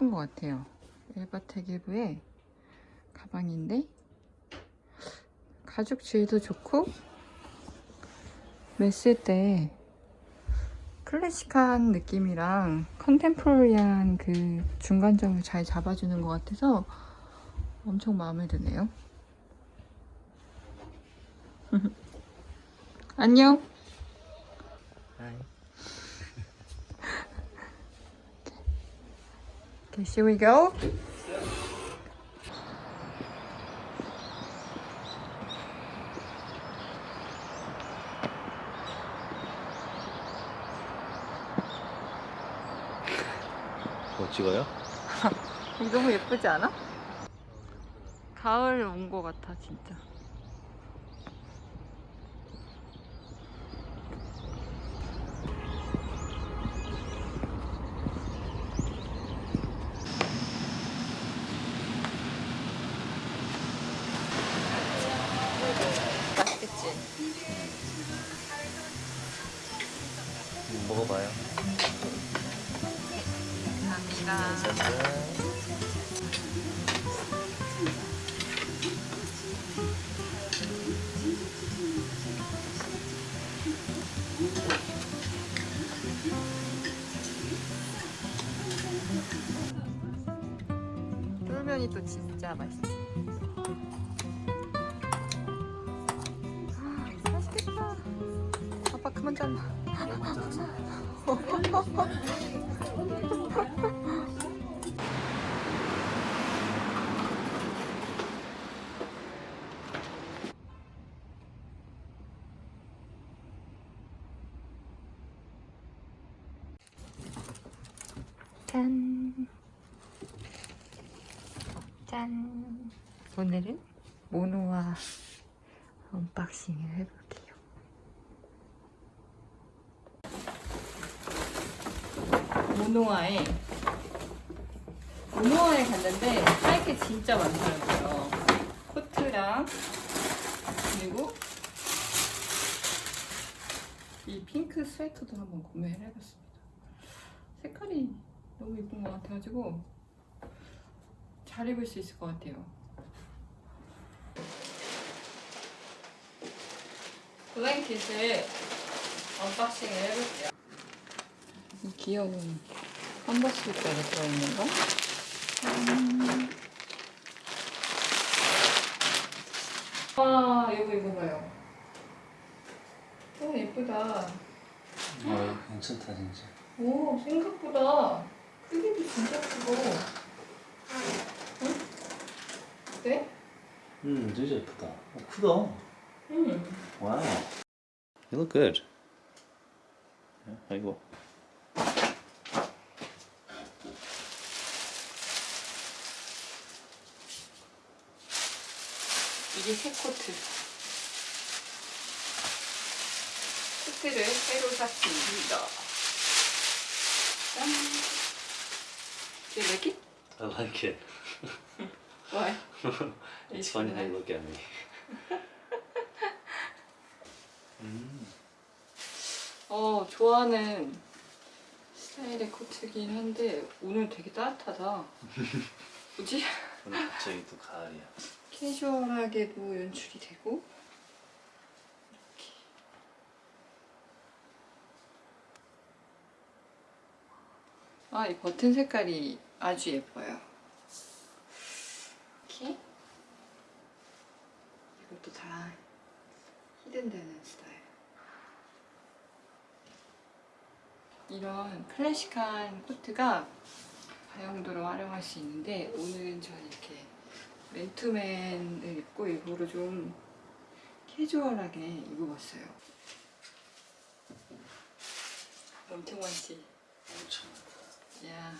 예쁜 것 같아요. 엘바테기브의 가방인데 가죽 질도 좋고 mes을 때 클래식한 느낌이랑 컨템포러리한 그 중간점을 잘 잡아주는 것 같아서 엄청 마음에 드네요. 안녕. Okay, here we go. 뭐 찍어요? 너무 예쁘지 않아? 가을 온것 같아 진짜. 먹어봐요. 감사합니다. 짠. 쫄면이 또 진짜 맛있어. 아, 맛있겠다. 아빠 그만 잘라. 짠. 짠. 오늘은 모노와 unboxing을 해볼게요. 모노아에 모노아에 갔는데 살 게 진짜 많더라고요. 코트랑 그리고 이 핑크 스웨터도 한번 구매를 해봤습니다. 색깔이 너무 예쁜 것 같아가지고 잘 입을 수 있을 것 같아요. blanket을 unboxing을 해볼게요. 이 귀여운 canvas bag에 들어있는 거. 음. 와, 이거 이거 봐요. 오, 예쁘다. 어, 괜찮다 진짜. 오, 생각보다 크기도 진짜 크고. 응? 어때? 음, 진짜 예쁘다. 어, 크다. 응. Wow. You look good. 아이고. 이게 새 코트. 코트를 새로 샀습니다. 짠. Do you like it? I like it. Why? It's funny how you look at me. 음, 어, 좋아하는 스타일의 코트긴 한데 오늘 되게 따뜻하다. 뭐지? 오늘 갑자기 또 가을이야. 캐주얼하게도 연출이 되고 이렇게 아, 이 버튼 색깔이 아주 예뻐요. 이렇게 이것도 다 히든되는 스타일. 이런 클래식한 코트가 다용도로 활용할 수 있는데 오늘은 저는 이렇게 맨투맨을 입고 일부러 좀 캐주얼하게 입어봤어요. 엄청 많지? 엄청 많다. 야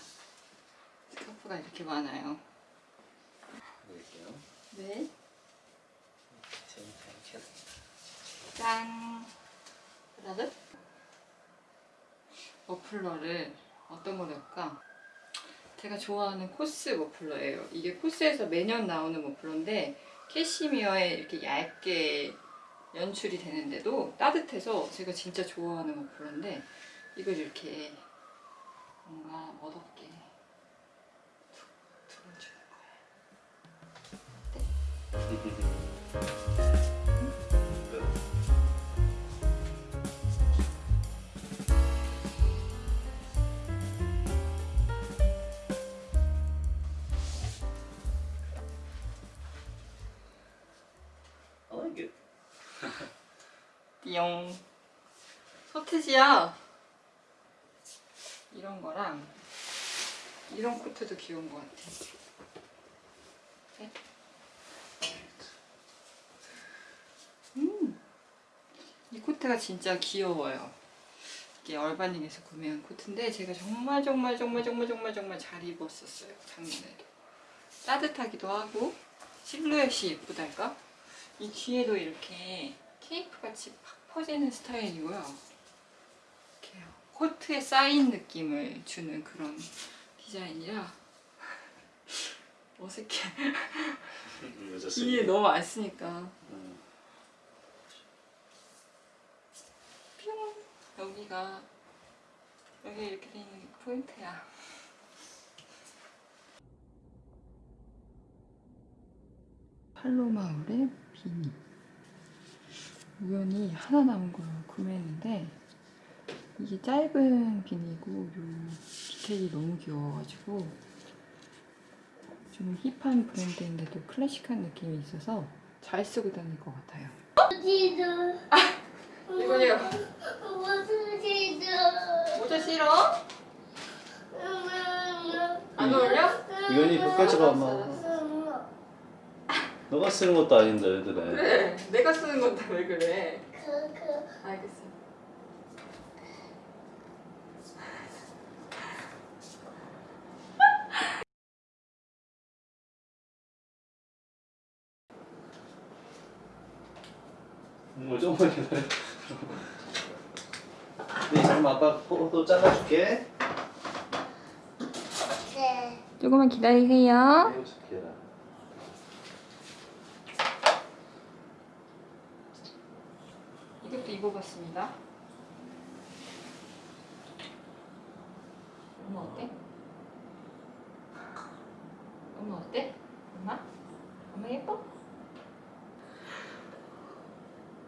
스카프가 이렇게 많아요. 보여드릴게요. 네. 짠. 그다음 머플러를 어떤 거 넣을까? 제가 좋아하는 코스 머플러예요. 이게 코스에서 매년 나오는 머플러인데 캐시미어에 이렇게 얇게 연출이 되는데도 따뜻해서 제가 진짜 좋아하는 머플러인데 이걸 이렇게 뭔가 멋없게 두어주는 거예요. 네. 띠용. 서태지야. 이런 거랑 이런 코트도 귀여운 것 같아. 네? 음 이 코트가 진짜 귀여워요. 이게 얼바닝에서 구매한 코트인데 제가 정말 정말 정말 정말 정말 정말 잘 입었었어요 작년에도 따뜻하기도 하고 실루엣이 예쁘달까? 이 뒤에도 이렇게 케이프 같이 팍 퍼지는 스타일이고요. 이렇게 코트에 쌓인 느낌을 주는 그런 디자인이라 어색해. 여자 뒤에 너무 안 쓰니까. 음. 뿅 여기가 여기 이렇게 돼 있는 게 포인트야. 팔로마을의 비니 우연히 하나 남은 걸 구매했는데 이게 짧은 비니고 요 디테일이 너무 귀여워가지고 좀 힙한 브랜드인데도 클래식한 느낌이 있어서 잘 쓰고 다닐 것 같아요. 이거요. 모자 싫어? 안 어울려? 이건이 끝까지 가 엄마. 너가 쓰는 것도 아닌데 왜 그래? 그래 내가 쓰는 건데 왜 그래 알겠어 뭐 좀만 기다려. 네, 잠깐만 아빠 포도 잘라줄게. 조금만 기다리세요 이거 좋게 해라. 이것도 입어봤습니다 엄마 어때? 엄마 어때? 엄마? 엄마 예뻐?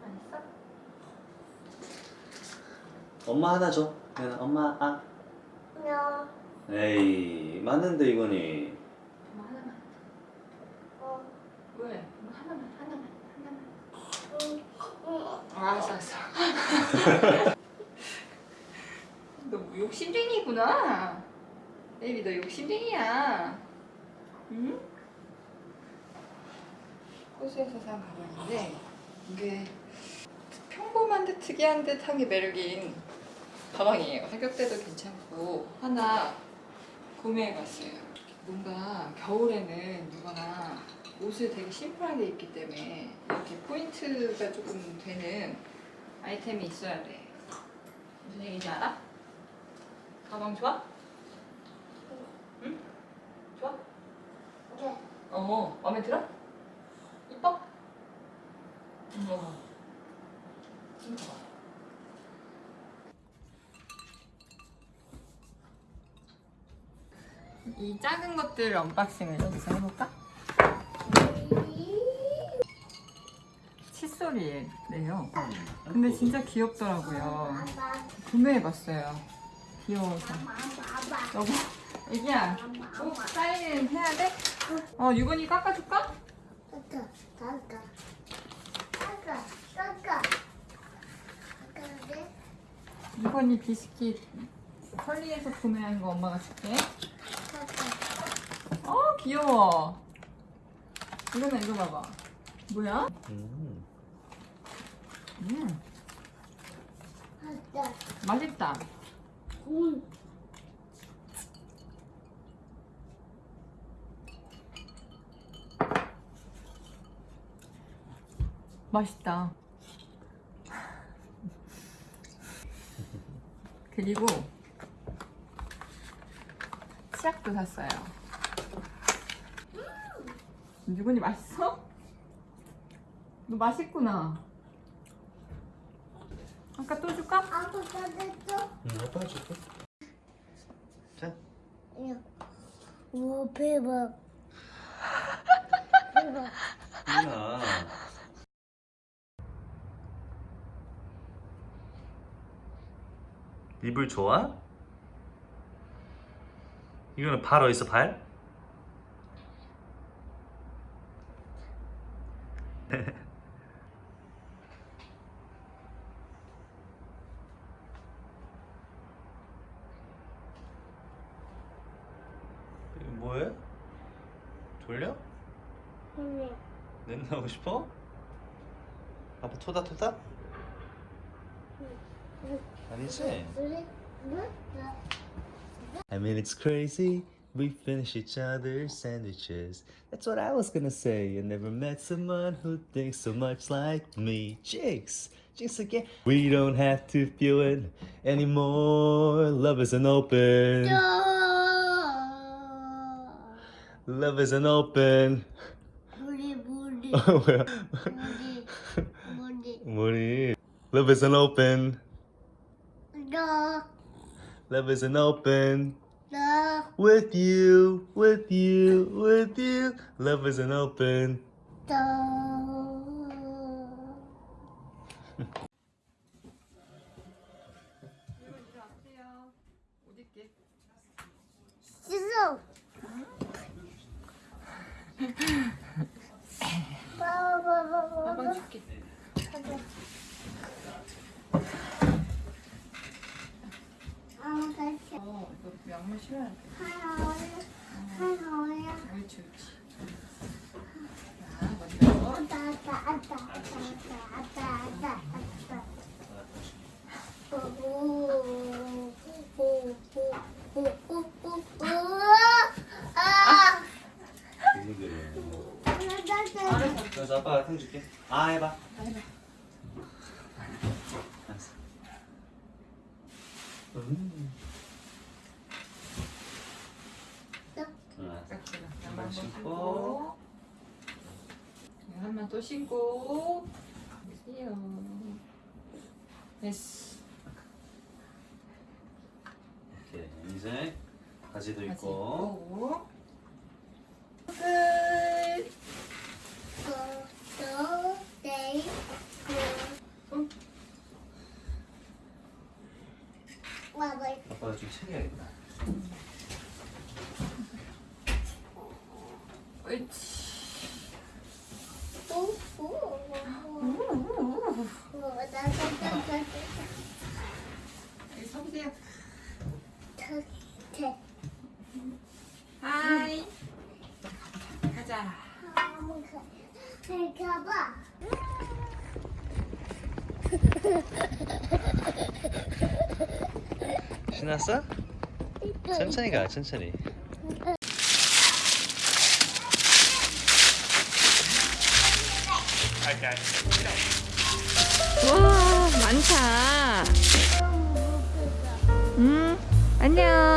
맛있어? 엄마 하나 줘. 엄마 아. 에이 맞는데 이거니. 엄마 하나만 왜? 엄마 하나만 하나만 하나만 아, 알았어 알았어. 너 욕심쟁이구나. 베이비 너 욕심쟁이야. 응? 호수에서 산 가방인데 이게 평범한 듯 특이한 듯한 게 매력인 가방이에요. 가격대도 괜찮고 하나 구매해봤어요. 뭔가 겨울에는 누구나 옷을 되게 심플하게 입기 때문에 이렇게 포인트가 조금 되는 아이템이 있어야 돼. 무슨 얘기인지 알아? 가방 좋아? 응? 좋아? 어, 마음에 들어? 이뻐? 어. 이뻐. 이 작은 것들 unboxing을 여기서 해볼까? 칫솔이래요. 근데 진짜 귀엽더라고요. 구매해봤어요. 귀여워서. 여보, 애기야, 꼭 사인 해야 돼? 어, 유건이 깎아줄까? 유건이 비스킷 컬리에서 구매한 거 엄마가 줄게. 어, 귀여워. 이거는 이거 봐봐. 뭐야? 음. 음, 맛있다. 맛있다. 그리고 치약도 샀어요. 유건이 맛있어? 너 맛있구나. 아까 또 줄까? 응, 아빠 줄게. 자. 오 대박 대박 뭐야? 이불 좋아? 이거는 발 어딨어 발? 냄새 나고 싶어? 아빠 토다 토다? 아니지? I mean it's crazy We finish each other's sandwiches That's what I was gonna say I never met someone who thinks so much like me Jinx! Jinx again We don't have to feel it anymore Love isn't open Love isn't open 물이 물이 뭐야 물이 물이 머리 Love isn't open 너 Love isn't open 너, With you, with you, with you Love isn't open 너. 일어나세요. 옷 입게. 씻어. 봐봐봐봐. 아빠 줄게. 아, 다시. 어, 이거 양말 신어야 돼. 하나. 하나. 옳지, 옳지. 자, 먼저. 아따, 아따, 아따, 아따, 아따. 아! 아따, 그래서 아빠가 탕 줄게 아 해봐 해봐. 알았어 음. 응, 알았어. 딱 들어. 양말 한번 신고. 신고. 한 번 또 신고. 보세요. 됐어. 이렇게 이제 바지도 바지 입고. 끝. 아빠가 좀 챙겨야겠다 가봐. 신났어? 천천히 가 천천히 안녕.